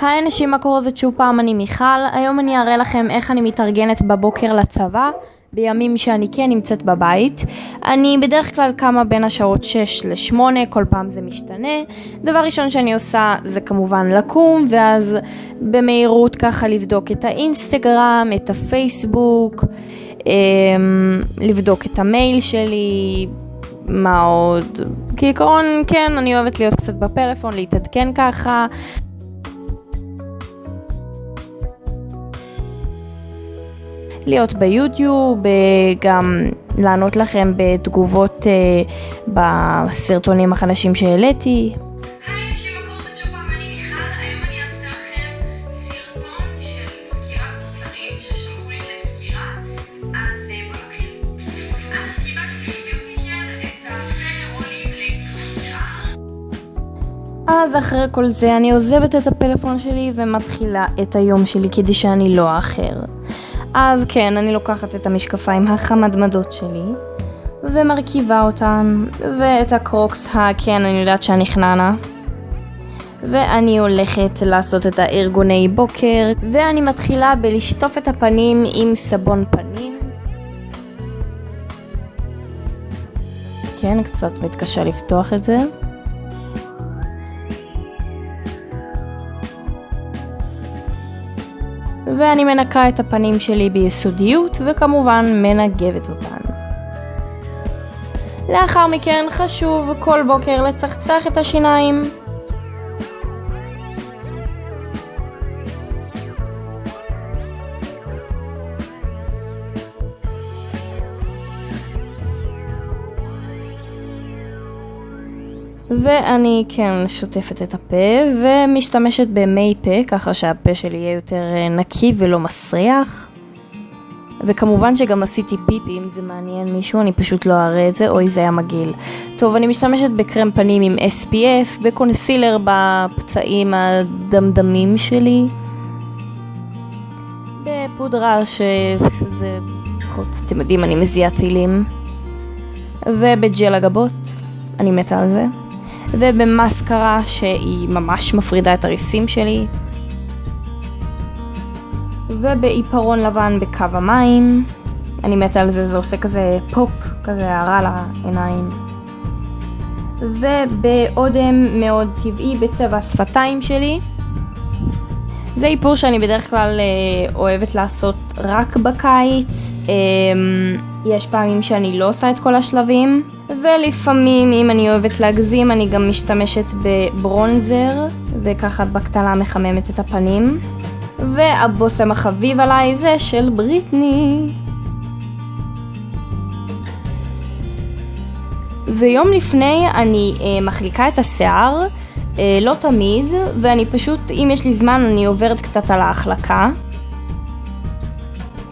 היי אנשים, מה קורה? זאת שוב פעם אני מיכל. היום אני אראה לכם איך אני מתארגנת בבוקר לצבא, בימים שאני כן נמצאת בבית. אני בדרך כלל קמה בין השעות 6 ל-8, כל פעם זה משתנה. דבר ראשון שאני עושה זה כמובן לקום, ואז במהירות ככה לבדוק את האינסטגרם, את הפייסבוק, לבדוק את המייל שלי, מה עוד? כעיקרון, כן, אני אוהבת להיות קצת בפלאפון, להתעדכן ככה. להיות ביוטיוב, אה, גם לענות לכם בתגובות אה, בסרטונים החדשים שהעליתי. אז אחרי כל זה אני עוזבת את הפלאפון שלי ומתחילה את היום שלי כדי שאני לא אאחר. אז כן, אני לוקחת את המשקפיים החמדמדות שלי ומרכיבה אותן, ואת הקרוקס הכן, אני יודעת שאני חננה. ואני הולכת לעשות את הארגוני בוקר, ואני מתחילה בלשטוף את הפנים עם סבון פנים. כן, קצת מתקשה לפתוח את זה. ואני מנקה את הפנים שלי ביסודיות וכמובן מנגבת אותן. לאחר מכן חשוב כל בוקר לצחצח את השיניים. ואני כן שוטפת את הפה ומשתמשת במי פה ככה שהפה שלי יהיה יותר אה, נקי ולא מסריח. וכמובן שגם עשיתי פיפי אם זה מעניין מישהו, אני פשוט לא אראה את זה, אוי זה היה מגעיל. טוב, אני משתמשת בקרם פנים עם SPF, בקונסילר בפצעים הדמדמים שלי. בפודרה שזה, פחות, אתם יודעים, אני מזיעה טילים. ובג'ל הגבות, אני מתה על זה. ובמסקרה שהיא ממש מפרידה את הריסים שלי. ובעיפרון לבן בקו המים. אני מתה על זה, זה עושה כזה פופ, כזה הערה לעיניים. ובאודם מאוד טבעי בצבע השפתיים שלי. זה איפור שאני בדרך כלל אה, אוהבת לעשות רק בקיץ. אה, יש פעמים שאני לא עושה את כל השלבים. ולפעמים אם אני אוהבת להגזים אני גם משתמשת בברונזר וככה בקטנה מחממת את הפנים והבושם החביב עליי זה של בריטני ויום לפני אני אה, מחליקה את השיער, אה, לא תמיד, ואני פשוט, אם יש לי זמן, אני עוברת קצת על ההחלקה.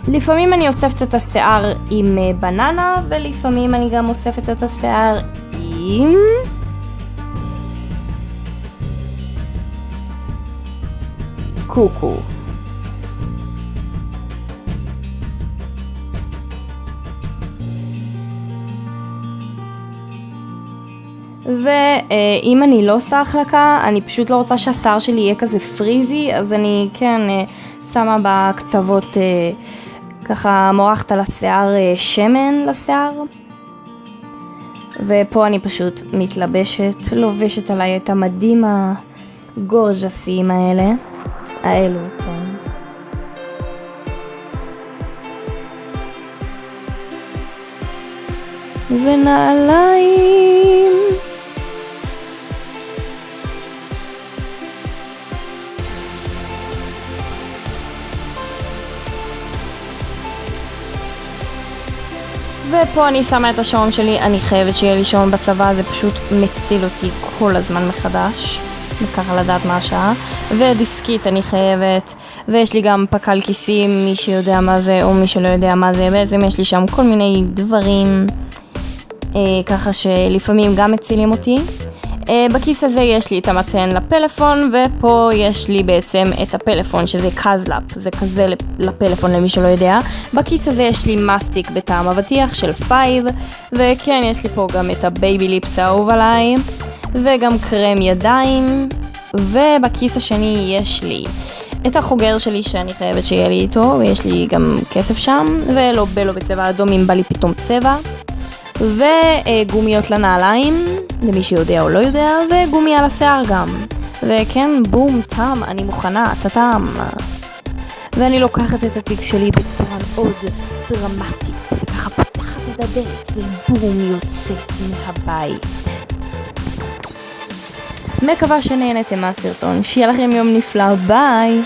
לפעמים אני אוספת את השיער עם אה, בננה, ולפעמים אני גם אוספת את השיער עם... קוקו. ואם אני לא עושה החלקה, אני פשוט לא רוצה שהשיער שלי יהיה כזה פריזי, אז אני כן אה, שמה בקצוות אה, ככה מורחת על השיער אה, שמן לשיער. ופה אני פשוט מתלבשת, לובשת עליי את המדים הגורג'סיים האלה, האלו, כן. ונעליים ופה אני שמה את השעון שלי, אני חייבת שיהיה לי שעון בצבא, זה פשוט מציל אותי כל הזמן מחדש. וככה לדעת מה השעה. ודיסקית אני חייבת, ויש לי גם פקל כיסים, מי שיודע מה זה או מי שלא יודע מה זה, בעצם יש לי שם כל מיני דברים, אה, ככה שלפעמים גם מצילים אותי. Uh, בכיס הזה יש לי את המתן לפלאפון, ופה יש לי בעצם את הפלאפון שזה קזלאפ, זה כזה לפלאפון למי שלא יודע. בכיס הזה יש לי מסטיק בטעם אבטיח של Five, וכן, יש לי פה גם את ה Baby Lips האהוב עליי, וגם קרם ידיים, ובכיס השני יש לי את החוגר שלי שאני חייבת שיהיה לי איתו, ויש לי גם כסף שם, ו Labello בצבע אדום אם בא לי פתאום צבע. וגומיות לנעליים, למי שיודע או לא יודע, וגומייה לשיער גם. וכן, בום, תם, אני מוכנה, טאטאם. ואני לוקחת את התיק שלי בצורה מאוד דרמטית, וככה פותחת את הדלת, ובום, יוצאת מהבית. מקווה שנהנתם מהסרטון, שיהיה לכם יום נפלא, ביי!